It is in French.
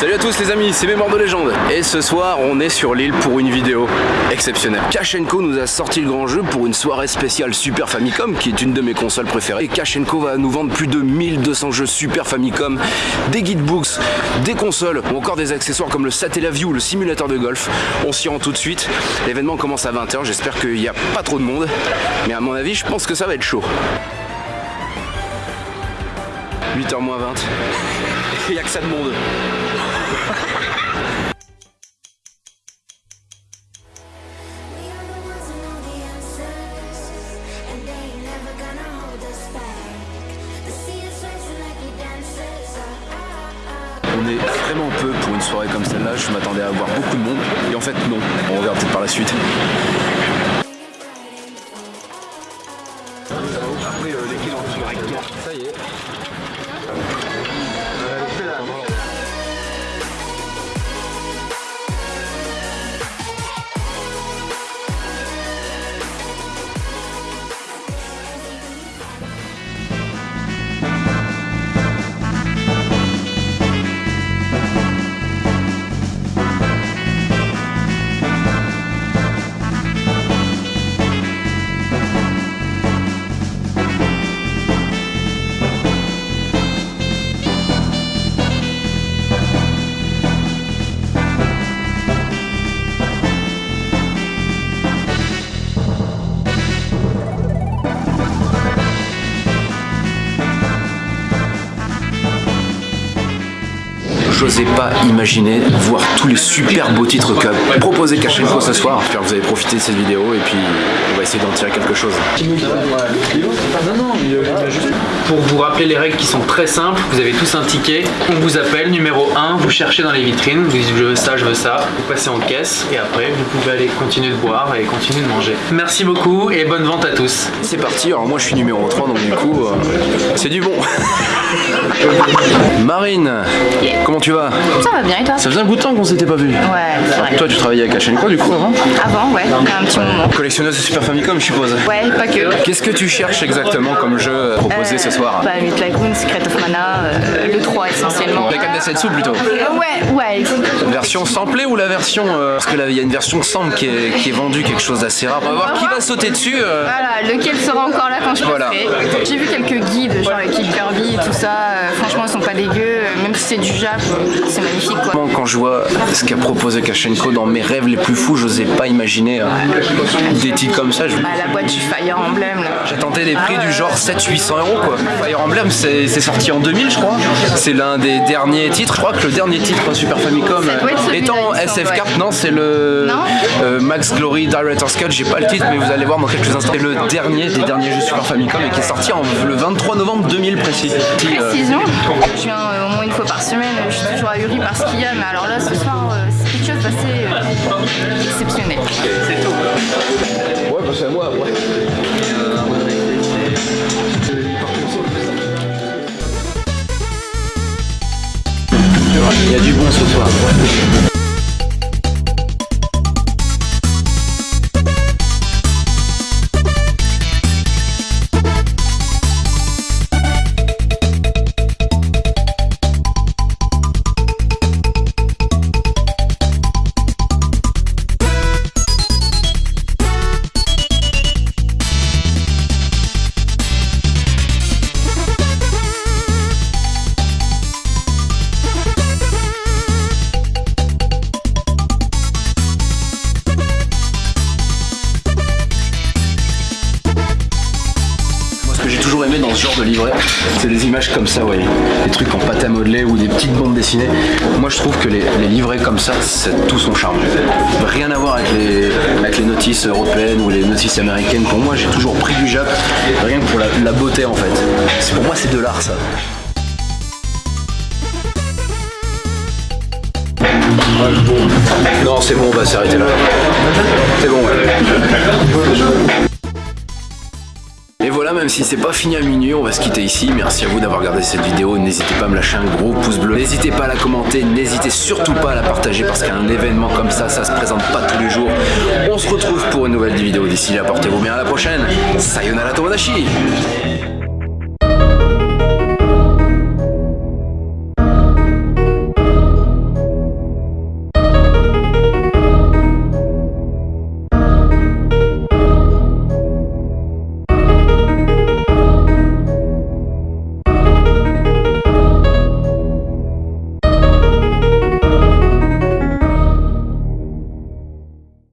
Salut à tous les amis, c'est Mémoire de légende. Et ce soir on est sur l'île pour une vidéo exceptionnelle. Kachenko nous a sorti le grand jeu pour une soirée spéciale Super Famicom qui est une de mes consoles préférées. Et Kachenko va nous vendre plus de 1200 jeux Super Famicom Des guidebooks, des consoles ou encore des accessoires comme le Satellaview, le simulateur de golf. On s'y rend tout de suite. L'événement commence à 20h, j'espère qu'il n'y a pas trop de monde. Mais à mon avis je pense que ça va être chaud. 8h moins 20 il n'y a que ça de monde On est vraiment peu pour une soirée comme celle-là, je m'attendais à avoir beaucoup de monde et en fait non, on regarde peut-être par la suite. Euh, ça y est. j'osais pas imaginer voir tous les super beaux titres qu'a proposé Kachenko ce soir. J'espère que vous avez profité de cette vidéo et puis on va essayer d'en tirer quelque chose. Pour vous rappeler les règles qui sont très simples, vous avez tous un ticket, on vous appelle, numéro 1, vous cherchez dans les vitrines, vous dites je veux ça, je veux ça, vous passez en caisse et après vous pouvez aller continuer de boire et continuer de manger. Merci beaucoup et bonne vente à tous. C'est parti, alors moi je suis numéro 3 donc du coup euh, c'est du bon. Marine, comment tu vas Ça va bien et toi Ça faisait un bout de temps qu'on s'était pas vu. Ouais, c'est vrai. Toi tu travaillais avec Hachenko du coup avant Avant, ouais, un petit moment. Collectionneuse de Super Famicom je suppose Ouais, pas que. Qu'est-ce que tu cherches exactement comme jeu proposé ce soir Bah, Myth Tycoon, Secret of Mana, euh, le 3 essentiellement. La 4 Setsu plutôt Euh, ouais, ouais. Version samplée ou la version... euh, parce que là il y a une version sample qui est, qui est vendue, quelque chose d'assez rare. On va voir qui va sauter dessus. euh. Voilà, lequel sera encore là quand je Voilà. J'ai vu quelques guides, genre avec Kid Kirby et tout ça. euh, franchement, ils sont pas dégueux. Euh, Même si c'est du Jap, c'est magnifique quoi. Quand je vois ce qu'a proposé Kachenko dans mes rêves les plus fous, j'osais pas imaginer euh, des titres comme ça. Je- Bah, la boîte du Fire Emblem là. J'attendais des prix du genre 700-800 euros quoi. Fire Emblem c'est sorti en 2000 je crois. C'est l'un des derniers titres. Je crois que le dernier titre Super Famicom euh, étant il me semble, SF ouais. Cart, non c'est le euh, Max Glory Director's Cut. J'ai pas le titre mais vous allez voir dans quelques instants. C'est le dernier des derniers jeux Super Famicom et qui est sorti en, le 23 novembre 2000 précis. Précision. Je viens euh, au moins une fois par semaine. Je suis toujours ahuri par ce qu'il y a. Mais alors là, ce soir, euh, c'est quelque chose d'assez euh, exceptionnel. Ouais, parce que moi après. Il y a du bon ce soir. Dans ce genre de livret, c'est des images comme ça, vous. Des trucs en pâte à modeler ou des petites bandes dessinées. Moi, je trouve que les, livrets comme ça, c'est tout son charme. Rien à voir avec les, notices européennes ou les notices américaines. Pour moi, j'ai toujours pris du Jap, rien que pour la, beauté en fait. Pour moi, c'est de l'art ça. Non, c'est bon, on va s'arrêter là. C'est bon, ouais. Et voilà, même si c'est pas fini à minuit, on va se quitter ici. Merci à vous d'avoir regardé cette vidéo. N'hésitez pas à me lâcher un gros pouce bleu. N'hésitez pas à la commenter. N'hésitez surtout pas à la partager parce qu'un événement comme ça, ça se présente pas tous les jours. On se retrouve pour une nouvelle vidéo. D'ici là, portez-vous bien. À la prochaine. Sayonara Tomodachi